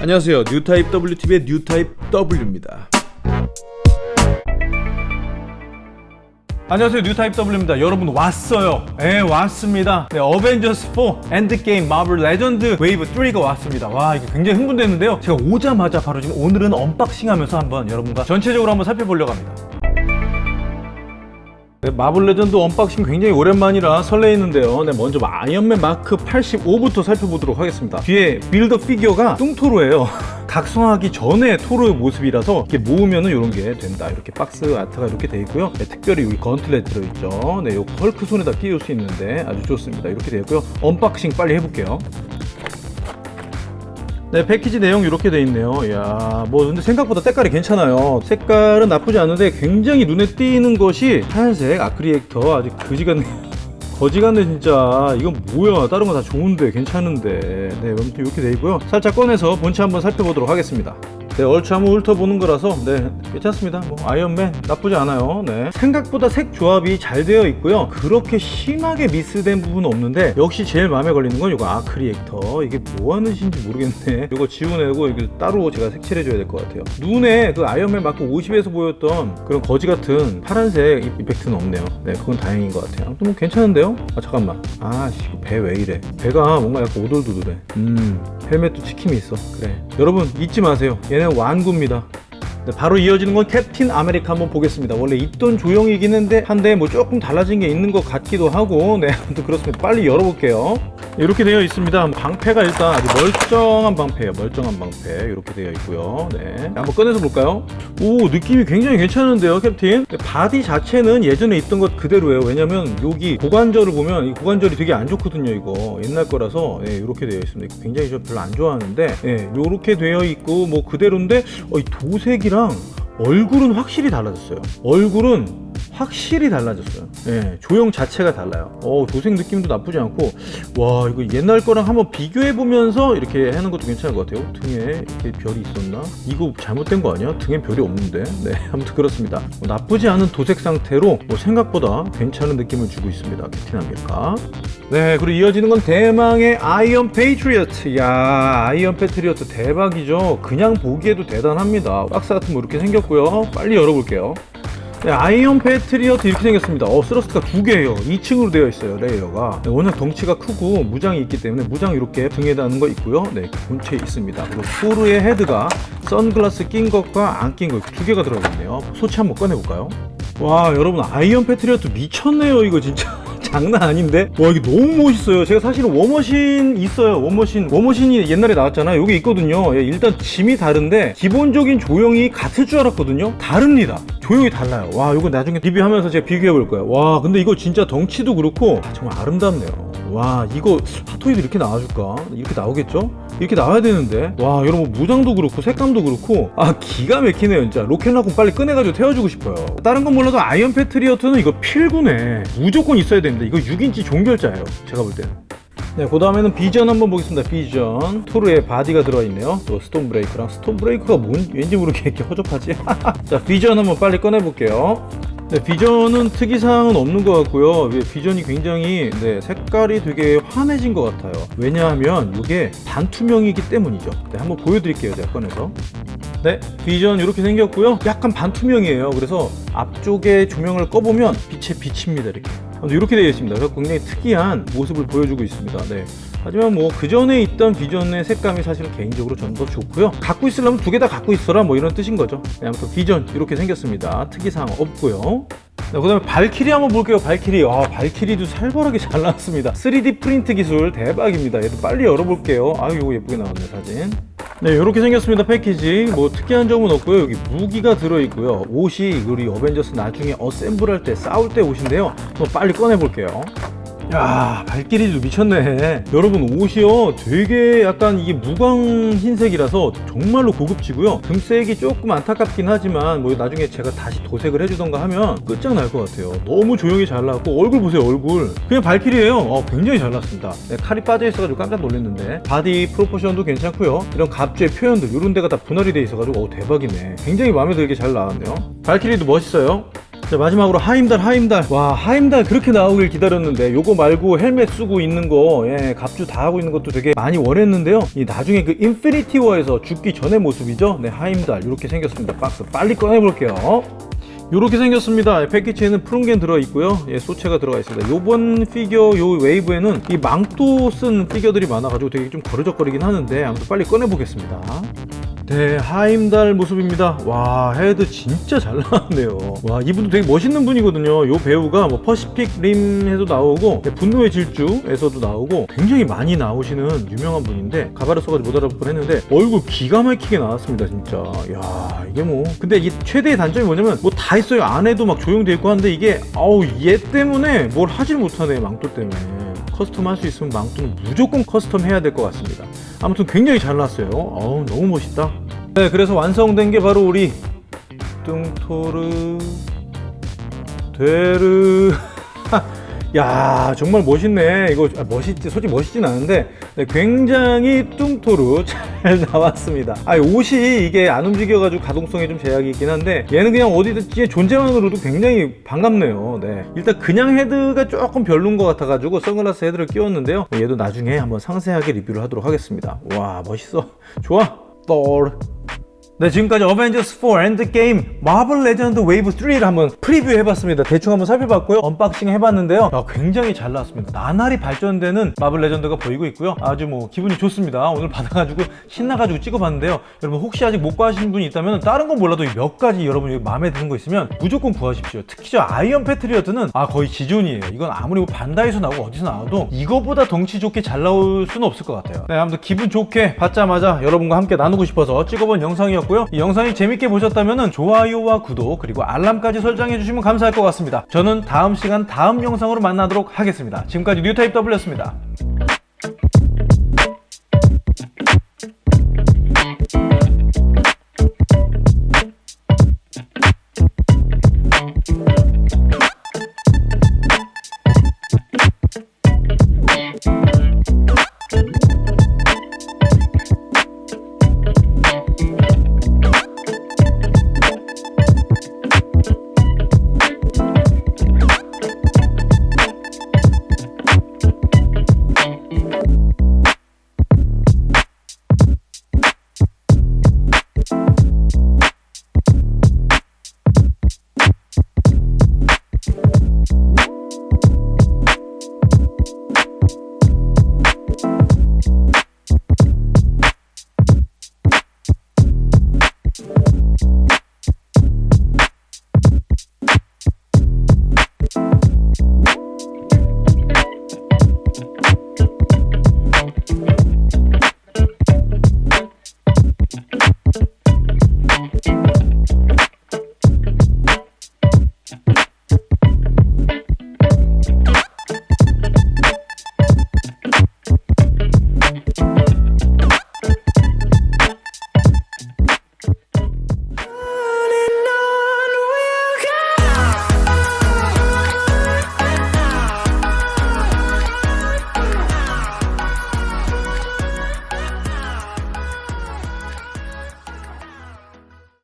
안녕하세요. 뉴타입 WTV의 뉴타입 W입니다. 안녕하세요. 뉴타입 W입니다. 여러분 왔어요. 네 왔습니다. 네 어벤져스 4 엔드게임 마블 레전드 웨이브 3가 왔습니다. 와 이거 굉장히 흥분됐는데요. 제가 오자마자 바로 지금 오늘은 unboxing 하면서 한번 여러분과 전체적으로 한번 살펴보려고 합니다 네, 마블 레전드 unboxing 굉장히 오랜만이라 설레이는데요. 네, 먼저 아이언맨 마크 85부터 살펴보도록 하겠습니다. 뒤에 build a figure가 뚱토르예요. 각성하기 전에 토르의 모습이라서 이렇게 모으면 은 이런 게 된다. 이렇게 box art가 이렇게 돼 있고요. 네, 특별히 여기 gauntlet 들어있죠. 네, 요 헐크 손에다 끼울 수 있는데 아주 좋습니다. 이렇게 되어 있고요. unboxing 빨리 해볼게요 네 패키지 내용 이렇게 돼 있네요. 이야 뭐 근데 생각보다 색깔이 괜찮아요. 색깔은 나쁘지 않은데 굉장히 눈에 띄는 것이 하얀색 arc reactor. 아주 그지같네. 거지같네 진짜. 이건 뭐야? 다른 거 다 좋은데 괜찮은데. 네 아무튼 이렇게 돼 있고요. 살짝 꺼내서 본체 한번 살펴보도록 하겠습니다 네, 얼추 한번 훑어보는 거라서 네 괜찮습니다. 뭐 아이언맨 나쁘지 않아요. 네. 생각보다 색 조합이 잘 되어 있고요. 그렇게 심하게 미스된 부분은 없는데 역시 제일 마음에 걸리는 건 이거 arc reactor. 이게 뭐 하는 짓인지 모르겠네. 이거 지워내고 이거 따로 제가 색칠해 줘야 될 것 같아요. 눈에 그 아이언맨 마크 50에서 보였던 그런 거지 같은 파란색 effect는 없네요. 네 그건 다행인 것 같아요. 아무튼 뭐 괜찮은데요? 아 잠깐만. 아씨 배 왜 이래? 배가 뭔가 약간 오돌도돌해. 음 헬멧도 찍힘이 있어. 그래. 여러분 잊지 마세요. 얘는 완구입니다. 네, 바로 이어지는 건 캡틴 아메리카 한번 보겠습니다. 원래 있던 조형이긴 한데 한데 뭐 조금 달라진 게 있는 것 같기도 하고 네 아무튼 그렇습니다. 빨리 열어볼게요 이렇게 되어 있습니다. 방패가 일단 아주 멀쩡한 방패예요. 멀쩡한 방패. 이렇게 되어 있고요. 네. 한번 꺼내서 볼까요? 오 느낌이 굉장히 괜찮은데요 캡틴? 네, 바디 자체는 예전에 있던 것 그대로예요. 왜냐면 여기 고관절을 보면 이 고관절이 되게 안 좋거든요 이거. 옛날 거라서. 네, 이렇게 되어 있습니다. 굉장히 저 별로 안 좋아하는데. 네, 이렇게 되어 있고 뭐 그대로인데 어, 이 도색이랑 얼굴은 확실히 달라졌어요. 얼굴은 확실히 달라졌어요. 예, 조형 자체가 달라요. 어, 도색 느낌도 나쁘지 않고. 와 이거 옛날 거랑 한번 비교해 보면서 이렇게 하는 것도 괜찮은 것 같아요. 등에 이렇게 별이 있었나? 이거 잘못된 거 아니야? 등에 별이 없는데? 네 아무튼 그렇습니다. 뭐 나쁘지 않은 도색 상태로 뭐 생각보다 괜찮은 느낌을 주고 있습니다. 캡틴 아메리카 네 그리고 이어지는 건 대망의 아이언 패트리어트. 야 아이언 패트리어트 대박이죠. 그냥 보기에도 대단합니다. 박스 같은 거 이렇게 생겼고요. 빨리 열어볼게요 네, 아이언 패트리어트 이렇게 생겼습니다. 어 thruster가 두 개예요. 2층으로 되어 있어요 layer가. 네, 워낙 덩치가 크고 무장이 있기 때문에 무장 이렇게 등에 다는 거 있고요. 네 본체에 있습니다. 그리고 토르의 헤드가 선글라스 낀 것과 안 낀 거 두 개가 들어있네요. 소체 한번 꺼내볼까요? 와 여러분 아이언 패트리어트 미쳤네요 이거 진짜 장난 아닌데? 와 이게 너무 멋있어요. 제가 사실은 워머신 있어요. 워머신. 워머신이 옛날에 나왔잖아요. 여기 있거든요. 예, 일단 짐이 다른데 기본적인 조형이 같을 줄 알았거든요. 다릅니다. 조형이 달라요. 와 이거 나중에 리뷰하면서 제가 비교해 볼 거예요. 와 근데 이거 진짜 덩치도 그렇고 아, 정말 아름답네요 와 이거 핫토이도 이렇게 나와줄까? 이렇게 나오겠죠? 이렇게 나와야 되는데 와 여러분 무장도 그렇고 색감도 그렇고 아 기가 막히네요 진짜 로켓 라쿤 빨리 꺼내가지고 태워주고 싶어요 다른 건 몰라도 아이언 패트리어트는 이거 필구네 무조건 있어야 되는데 이거 6인치 종결자예요 제가 볼 때는 네, 그 다음에는 비전 한번 보겠습니다. 비전. 토르의 바디가 들어있네요. 또 스톰브레이커랑 스톰브레이커가 뭔, 왠지 모르게 이렇게 허접하지? 자, 비전 한번 빨리 꺼내볼게요. 네, 비전은 특이사항은 없는 것 같고요. 예, 비전이 굉장히 네, 색깔이 되게 환해진 것 같아요. 왜냐하면 이게 반투명이기 때문이죠. 네, 한번 보여드릴게요 제가 꺼내서. 네 비전 이렇게 생겼고요. 약간 반투명이에요. 그래서 앞쪽에 조명을 꺼보면 빛에 비칩니다 이렇게. 이렇게 되어 있습니다. 그래서 굉장히 특이한 모습을 보여주고 있습니다. 네. 하지만 뭐 그 전에 있던 비전의 색감이 사실은 개인적으로 전더 좋고요. 갖고 있으려면 두 개 다 갖고 있어라 뭐 이런 뜻인 거죠. 네, 아무튼 비전 이렇게 생겼습니다. 특이사항 없고요. 네, 그 다음에 발키리 한번 볼게요 발키리. 아 발키리도 살벌하게 잘 나왔습니다. 3D 프린트 기술 대박입니다. 얘도 빨리 열어볼게요. 아 이거 예쁘게 나왔네 사진. 네 이렇게 생겼습니다 패키지. 뭐 특이한 점은 없고요. 여기 무기가 들어있고요. 옷이 우리 어벤져스 나중에 assemble 할 때 싸울 때 옷인데요. 한번 빨리 꺼내 볼게요 야 발키리도 미쳤네. 여러분 옷이요. 되게 약간 이게 무광 흰색이라서 정말로 고급지고요. 금색이 조금 안타깝긴 하지만 뭐 나중에 제가 다시 도색을 해주던가 하면 끝장날 것 같아요. 너무 조형이 잘 나왔고 얼굴 보세요 얼굴. 그냥 발키리예요. 어, 굉장히 잘 나왔습니다. 네, 칼이 빠져 있어가지고 깜짝 놀랐는데. 바디 proportion도 괜찮고요. 이런 갑주의 표현들 이런 데가 다 분할이 돼 있어가지고 어, 대박이네. 굉장히 마음에 들게 잘 나왔네요. 발키리도 멋있어요 자 마지막으로 하임달 하임달 와 하임달 그렇게 나오길 기다렸는데 요거 말고 헬멧 쓰고 있는 거 예, 갑주 다 하고 있는 것도 되게 많이 원했는데요 이 나중에 그 인피니티 워에서 죽기 전의 모습이죠 네 하임달 이렇게 생겼습니다 박스 빨리 꺼내볼게요 이렇게 생겼습니다. 패키지에는 푸른겐 들어있고요. 예, 소체가 들어가 있습니다. 요번 피규어 요 웨이브에는 이 망토 쓴 피규어들이 많아가지고 되게 좀 거치적거리긴 하는데 아무튼 빨리 꺼내보겠습니다. 네, 하임달 모습입니다. 와, 헤드 진짜 잘 나왔네요. 와, 이분도 되게 멋있는 분이거든요. 요 배우가 뭐 퍼시픽 림에도 나오고 네, 분노의 질주에서도 나오고 굉장히 많이 나오시는 유명한 분인데 가발을 써가지고 못 알아볼 뻔했는데 얼굴 기가 막히게 나왔습니다, 진짜. 야, 이게 뭐 근데 이게 최대의 단점이 뭐냐면 뭐 다 있어요. 안에도 막 조형돼 있고 하는데 이게 아우 얘 때문에 뭘 하질 못하네, 망토 때문에. custom 할 수 있으면 망토는 무조건 custom 해야 될 것 같습니다. 아무튼 굉장히 잘 나왔어요. 어우, 너무 멋있다. 네, 그래서 완성된 게 바로 우리 뚱토르 되르 야 정말 멋있네. 이거 아, 멋있지 솔직히 멋있진 않은데 네, 굉장히 뚱토르 잘 나왔습니다. 아 옷이 이게 안 움직여 가지고 가동성에 좀 제약이 있긴 한데 얘는 그냥 어디든지 존재만으로도 굉장히 반갑네요. 네. 일단 그냥 헤드가 조금 별론 것 같아 가지고 선글라스 헤드를 끼웠는데요. 얘도 나중에 한번 상세하게 리뷰를 하도록 하겠습니다. 와 멋있어. 좋아. 똘 네 지금까지 어벤져스 4 엔드게임 마블 레전드 웨이브 3를 한번 프리뷰 해봤습니다. 대충 한번 살펴봤고요. unboxing 해봤는데요. 야, 굉장히 잘 나왔습니다. 나날이 발전되는 마블 레전드가 보이고 있고요. 아주 뭐 기분이 좋습니다. 오늘 받아가지고 신나가지고 찍어봤는데요. 여러분 혹시 아직 못 구하시는 분이 있다면 다른 건 몰라도 몇 가지 여러분 여기 마음에 드는 거 있으면 무조건 구하십시오. 특히 저 아이언 패트리어트는 아 거의 지존이에요. 이건 아무리 뭐 반다이에서 나오고 어디서 나와도 이거보다 덩치 좋게 잘 나올 수는 없을 것 같아요. 네 아무튼 기분 좋게 받자마자 여러분과 함께 나누고 싶어서 찍어본 영상이었 고요. 이 영상이 재밌게 보셨다면 좋아요와 구독 그리고 알람까지 설정해 주시면 감사할 것 같습니다. 저는 다음 시간 다음 영상으로 만나도록 하겠습니다. 지금까지 뉴타입 W였습니다